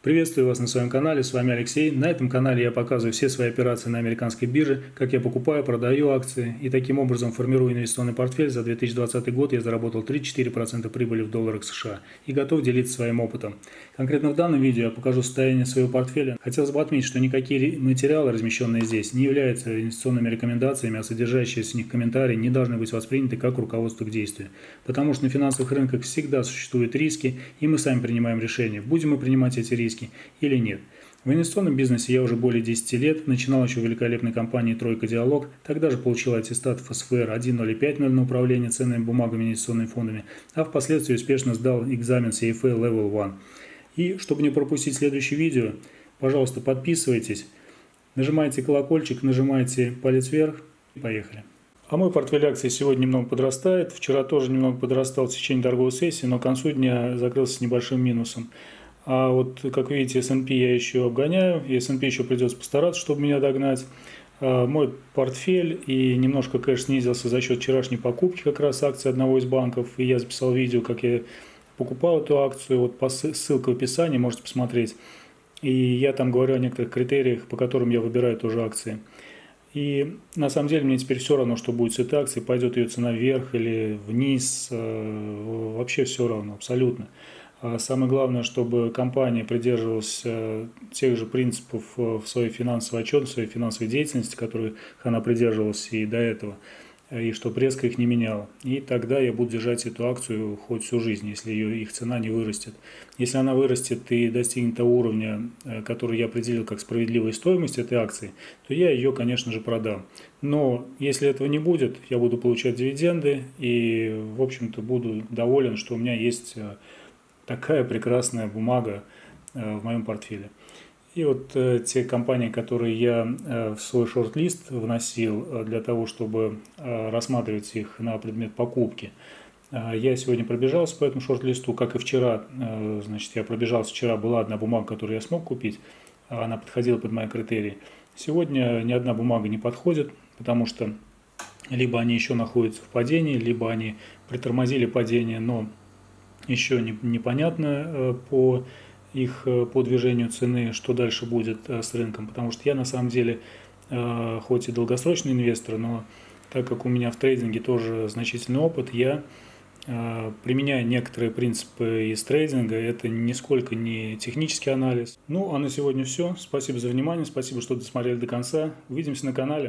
Приветствую вас на своем канале, с вами Алексей. На этом канале я показываю все свои операции на американской бирже, как я покупаю, продаю акции и таким образом формирую инвестиционный портфель. За 2020 год я заработал 3-4% прибыли в долларах США и готов делиться своим опытом. Конкретно в данном видео я покажу состояние своего портфеля. Хотелось бы отметить, что никакие материалы, размещенные здесь, не являются инвестиционными рекомендациями, а содержащиеся в них комментарии не должны быть восприняты как руководство к действию. Потому что на финансовых рынках всегда существуют риски, и мы сами принимаем решение, будем мы принимать эти риски риски или нет. В инвестиционном бизнесе я уже более 10 лет, начинал еще в великолепной компании «Тройка Диалог», тогда же получил аттестат ФСФР 1.050 на управление ценными бумагами и инвестиционными фондами, а впоследствии успешно сдал экзамен CFA Level 1. И чтобы не пропустить следующее видео, пожалуйста, подписывайтесь, нажимайте колокольчик, нажимайте палец вверх и поехали. А мой портфель акций сегодня немного подрастает. Вчера тоже немного подрастал в течение торговой сессии, но к концу дня закрылся с небольшим минусом. А вот, как видите, S&P я еще обгоняю, и S&P еще придется постараться, чтобы меня догнать. А мой портфель и немножко кэш снизился за счет вчерашней покупки как раз акции одного из банков. И я записал видео, как я покупал эту акцию. Вот по ссылка в описании, можете посмотреть. И я там говорю о некоторых критериях, по которым я выбираю тоже акции. И на самом деле мне теперь все равно, что будет с этой акцией, пойдет ее цена вверх или вниз, э, вообще все равно, абсолютно. А самое главное, чтобы компания придерживалась э, тех же принципов э, в своей финансовой отчетности, в своей финансовой деятельности, которых она придерживалась и до этого, э, и чтобы резко их не меняла. И тогда я буду держать эту акцию хоть всю жизнь, если ее, их цена не вырастет. Если она вырастет и достигнет того уровня, который я определил как справедливая стоимость этой акции, то я ее, конечно же, продам. Но если этого не будет, я буду получать дивиденды и, в общем-то, буду доволен, что у меня есть такая прекрасная бумага э, в моем портфеле. И вот э, те компании, которые я э, в свой шорт-лист вносил для того, чтобы рассматривать их на предмет покупки, я сегодня пробежался по этому шорт-листу, как и вчера. Значит, я пробежался вчера, была одна бумага, которую я смог купить, она подходила под мои критерии. Сегодня ни одна бумага не подходит, потому что либо они еще находятся в падении, либо они притормозили падение, но еще не, непонятно э, по их э, по движению цены, что дальше будет э, с рынком, потому что я на самом деле хоть и долгосрочный инвестор, но так как у меня в трейдинге тоже значительный опыт, я применяю некоторые принципы из трейдинга, это нисколько не технический анализ. Ну, а на сегодня все. Спасибо за внимание, спасибо, что досмотрели до конца. Увидимся на канале.